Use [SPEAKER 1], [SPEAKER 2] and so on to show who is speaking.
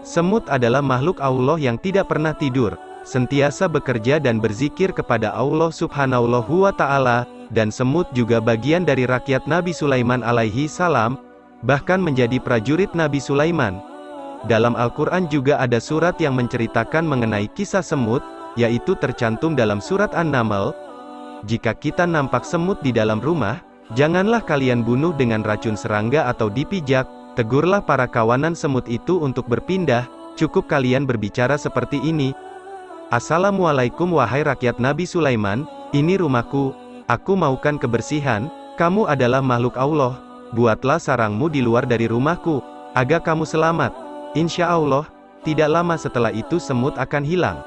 [SPEAKER 1] Semut adalah makhluk Allah yang tidak pernah tidur, sentiasa bekerja dan berzikir kepada Allah subhanahu wa ta'ala, dan semut juga bagian dari rakyat Nabi Sulaiman alaihi salam, bahkan menjadi prajurit Nabi Sulaiman. Dalam Al-Quran juga ada surat yang menceritakan mengenai kisah semut, yaitu tercantum dalam surat An-Naml, Jika kita nampak semut di dalam rumah, janganlah kalian bunuh dengan racun serangga atau dipijak, tegurlah para kawanan semut itu untuk berpindah, cukup kalian berbicara seperti ini. Assalamualaikum wahai rakyat Nabi Sulaiman, ini rumahku, aku maukan kebersihan, kamu adalah makhluk Allah, buatlah sarangmu di luar dari rumahku, agar kamu selamat. Insya Allah, tidak lama setelah itu semut akan hilang.